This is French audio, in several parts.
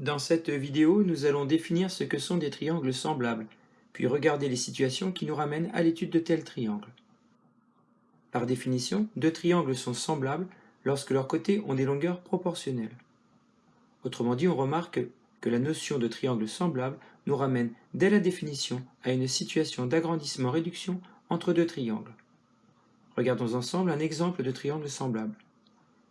Dans cette vidéo, nous allons définir ce que sont des triangles semblables, puis regarder les situations qui nous ramènent à l'étude de tels triangles. Par définition, deux triangles sont semblables lorsque leurs côtés ont des longueurs proportionnelles. Autrement dit, on remarque que la notion de triangle semblable nous ramène dès la définition à une situation d'agrandissement-réduction entre deux triangles. Regardons ensemble un exemple de triangle semblable.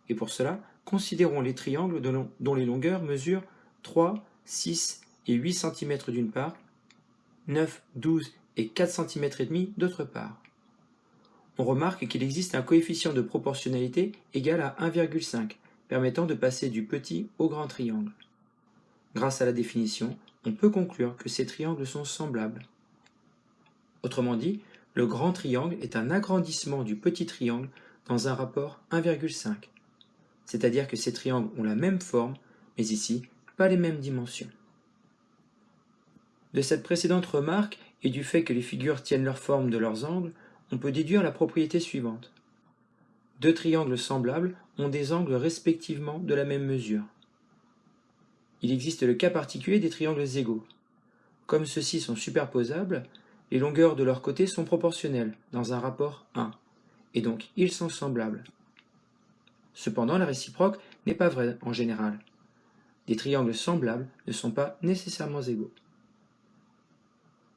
Et pour cela, considérons les triangles dont les longueurs mesurent 3, 6 et 8 cm d'une part, 9, 12 et 4 cm et demi d'autre part. On remarque qu'il existe un coefficient de proportionnalité égal à 1,5, permettant de passer du petit au grand triangle. Grâce à la définition, on peut conclure que ces triangles sont semblables. Autrement dit, le grand triangle est un agrandissement du petit triangle dans un rapport 1,5. C'est-à-dire que ces triangles ont la même forme, mais ici les mêmes dimensions. De cette précédente remarque et du fait que les figures tiennent leur forme de leurs angles, on peut déduire la propriété suivante. Deux triangles semblables ont des angles respectivement de la même mesure. Il existe le cas particulier des triangles égaux. Comme ceux-ci sont superposables, les longueurs de leurs côtés sont proportionnelles, dans un rapport 1, et donc ils sont semblables. Cependant, la réciproque n'est pas vraie en général. Des triangles semblables ne sont pas nécessairement égaux.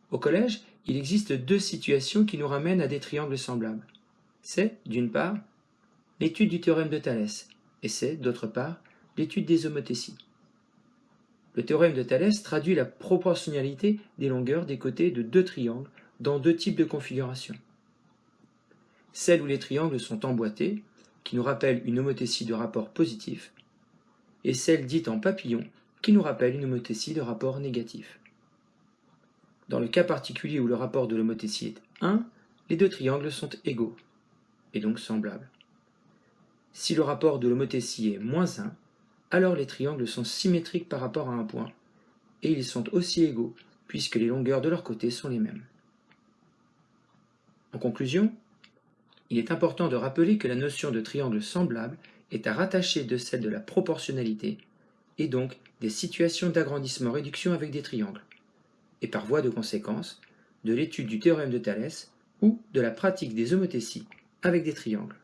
Au collège, il existe deux situations qui nous ramènent à des triangles semblables. C'est, d'une part, l'étude du théorème de Thalès, et c'est, d'autre part, l'étude des homothéties. Le théorème de Thalès traduit la proportionnalité des longueurs des côtés de deux triangles dans deux types de configurations. Celle où les triangles sont emboîtés, qui nous rappelle une homothétie de rapport positif, et celle dite en papillon, qui nous rappelle une homothétie de rapport négatif. Dans le cas particulier où le rapport de l'homothétie est 1, les deux triangles sont égaux, et donc semblables. Si le rapport de l'homothétie est moins 1, alors les triangles sont symétriques par rapport à un point, et ils sont aussi égaux, puisque les longueurs de leurs côtés sont les mêmes. En conclusion, il est important de rappeler que la notion de triangle semblable est à rattacher de celle de la proportionnalité, et donc des situations d'agrandissement-réduction avec des triangles, et par voie de conséquence, de l'étude du théorème de Thalès ou de la pratique des homothéties avec des triangles.